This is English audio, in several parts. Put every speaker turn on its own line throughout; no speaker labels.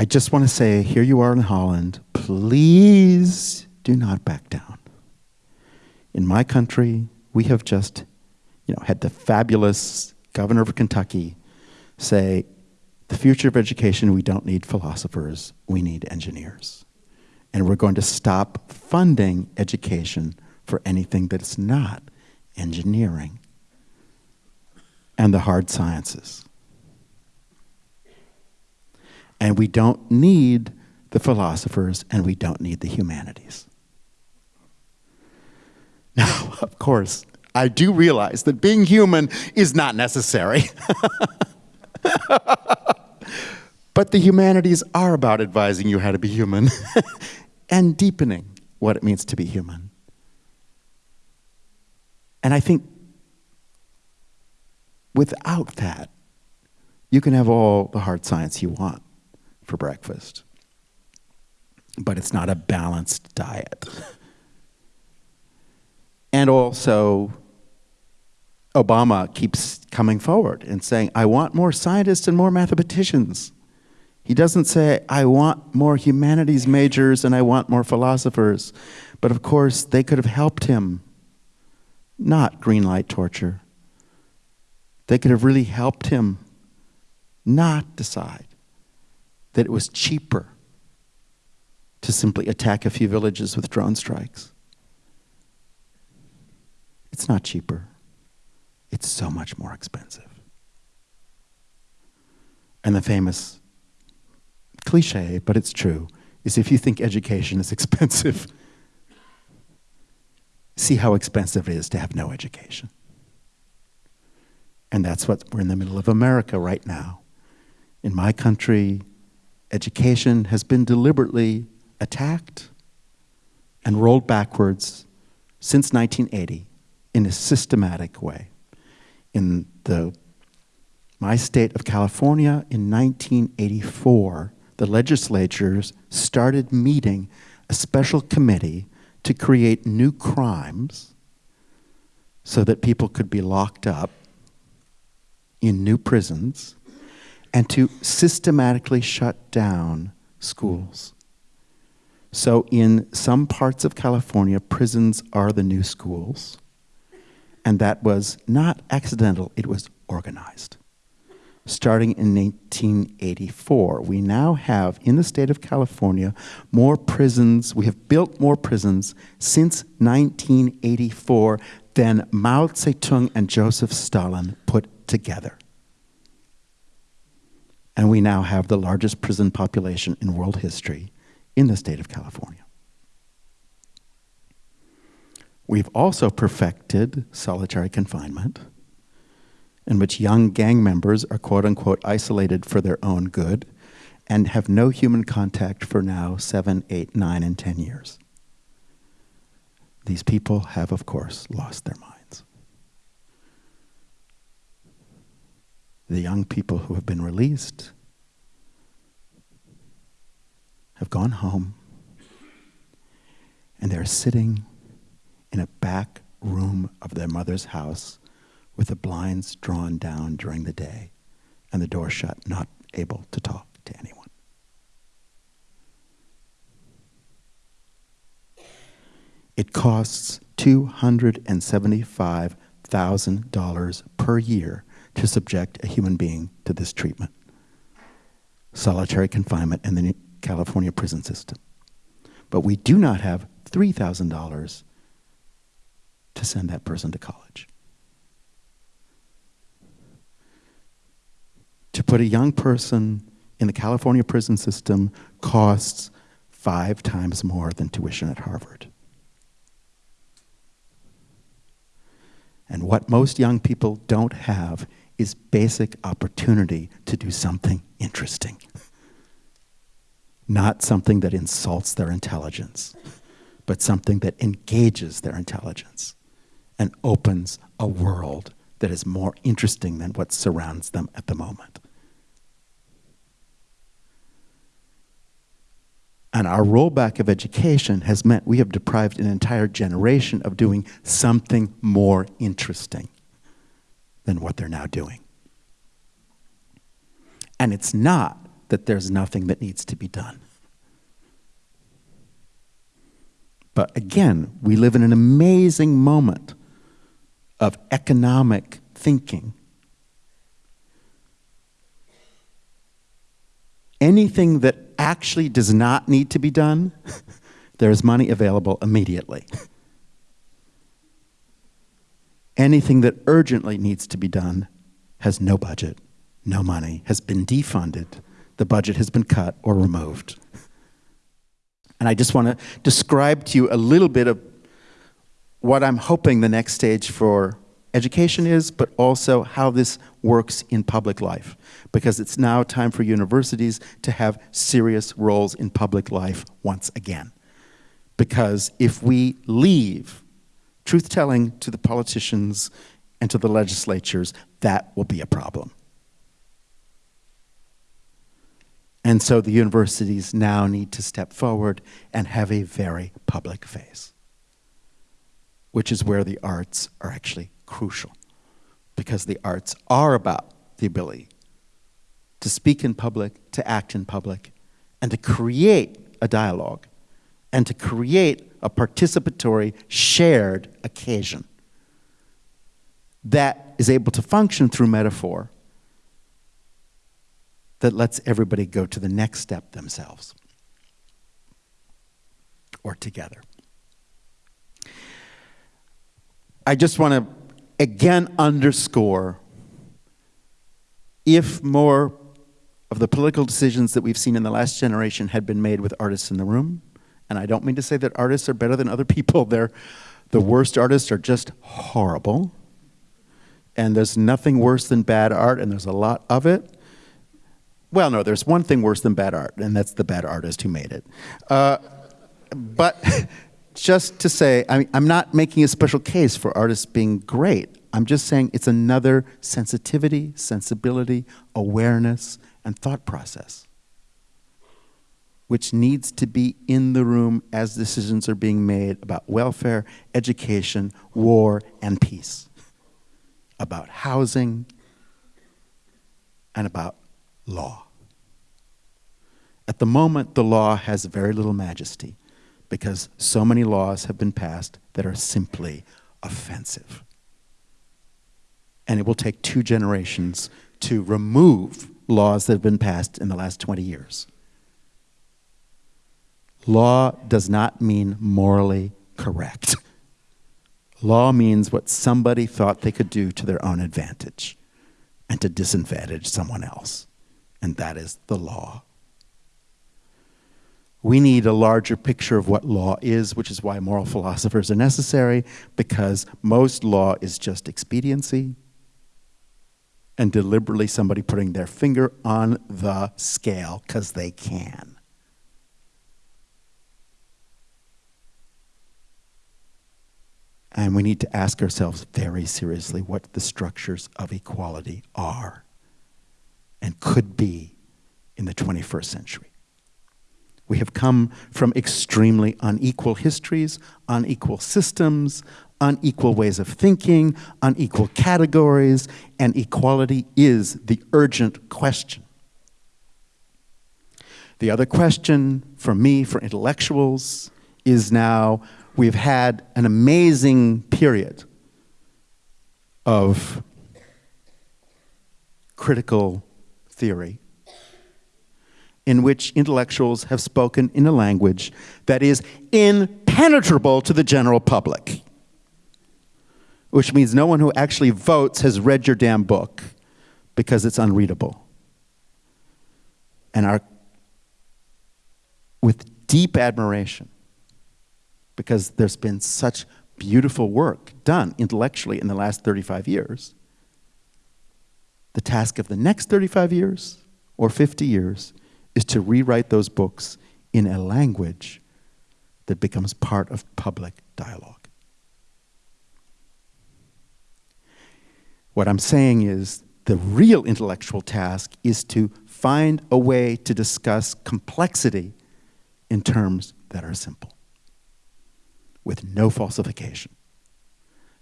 I just want to say here you are in Holland, please do not back down. In my country, we have just you know, had the fabulous governor of Kentucky say, the future of education, we don't need philosophers, we need engineers. And we're going to stop funding education for anything that's not engineering and the hard sciences. And we don't need the philosophers and we don't need the humanities. Now, of course, I do realize that being human is not necessary. but the humanities are about advising you how to be human and deepening what it means to be human. And I think without that, you can have all the hard science you want for breakfast, but it's not a balanced diet. And also, Obama keeps coming forward and saying, I want more scientists and more mathematicians. He doesn't say, I want more humanities majors and I want more philosophers. But of course, they could have helped him not green light torture. They could have really helped him not decide that it was cheaper to simply attack a few villages with drone strikes. It's not cheaper. It's so much more expensive. And the famous cliche, but it's true, is if you think education is expensive, see how expensive it is to have no education. And that's what we're in the middle of America right now. In my country, education has been deliberately attacked and rolled backwards since 1980 in a systematic way. In the, my state of California in 1984, the legislatures started meeting a special committee to create new crimes so that people could be locked up in new prisons and to systematically shut down schools. So in some parts of California, prisons are the new schools. And that was not accidental, it was organized. Starting in 1984, we now have in the state of California more prisons, we have built more prisons since 1984 than Mao Zedong and Joseph Stalin put together. And we now have the largest prison population in world history in the state of California. We've also perfected solitary confinement, in which young gang members are quote unquote isolated for their own good and have no human contact for now seven, eight, nine, and ten years. These people have, of course, lost their minds. The young people who have been released have gone home and they're sitting in a back room of their mother's house with the blinds drawn down during the day and the door shut, not able to talk to anyone. It costs $275,000 per year to subject a human being to this treatment solitary confinement in the California prison system. But we do not have $3,000 to send that person to college. To put a young person in the California prison system costs five times more than tuition at Harvard. And what most young people don't have is basic opportunity to do something interesting, not something that insults their intelligence, but something that engages their intelligence and opens a world that is more interesting than what surrounds them at the moment. And our rollback of education has meant we have deprived an entire generation of doing something more interesting than what they're now doing. And it's not that there's nothing that needs to be done. But again, we live in an amazing moment of economic thinking. Anything that actually does not need to be done, there is money available immediately. Anything that urgently needs to be done has no budget, no money, has been defunded, the budget has been cut or removed. And I just want to describe to you a little bit of what I'm hoping the next stage for education is, but also how this works in public life. Because it's now time for universities to have serious roles in public life once again. Because if we leave truth-telling to the politicians and to the legislatures, that will be a problem. And so the universities now need to step forward and have a very public face, which is where the arts are actually crucial, because the arts are about the ability to speak in public, to act in public, and to create a dialogue, and to create a participatory, shared occasion that is able to function through metaphor that lets everybody go to the next step themselves or together. I just want to again underscore if more of the political decisions that we've seen in the last generation had been made with artists in the room, and I don't mean to say that artists are better than other people, they're, the worst artists are just horrible, and there's nothing worse than bad art, and there's a lot of it. Well, no, there's one thing worse than bad art, and that's the bad artist who made it. Uh, but just to say, I mean, I'm not making a special case for artists being great. I'm just saying it's another sensitivity, sensibility, awareness, and thought process which needs to be in the room as decisions are being made about welfare, education, war, and peace, about housing, and about law. At the moment, the law has very little majesty because so many laws have been passed that are simply offensive. And it will take two generations to remove laws that have been passed in the last 20 years. Law does not mean morally correct. Law means what somebody thought they could do to their own advantage and to disadvantage someone else and that is the law. We need a larger picture of what law is, which is why moral philosophers are necessary, because most law is just expediency and deliberately somebody putting their finger on the scale because they can. And we need to ask ourselves very seriously what the structures of equality are and could be in the 21st century. We have come from extremely unequal histories, unequal systems, unequal ways of thinking, unequal categories, and equality is the urgent question. The other question for me, for intellectuals, is now we've had an amazing period of critical theory in which intellectuals have spoken in a language that is impenetrable to the general public, which means no one who actually votes has read your damn book because it's unreadable. And our, with deep admiration, because there's been such beautiful work done intellectually in the last 35 years, the task of the next 35 years or 50 years is to rewrite those books in a language that becomes part of public dialogue. What I'm saying is the real intellectual task is to find a way to discuss complexity in terms that are simple, with no falsification.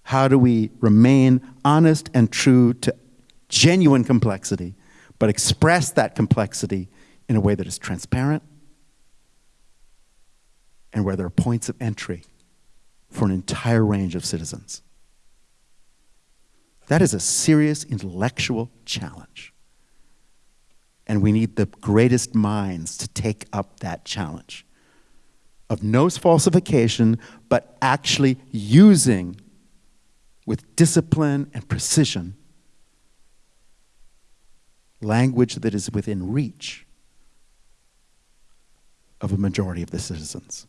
How do we remain honest and true to genuine complexity, but express that complexity in a way that is transparent and where there are points of entry for an entire range of citizens. That is a serious intellectual challenge. And we need the greatest minds to take up that challenge of no falsification, but actually using with discipline and precision language that is within reach of a majority of the citizens.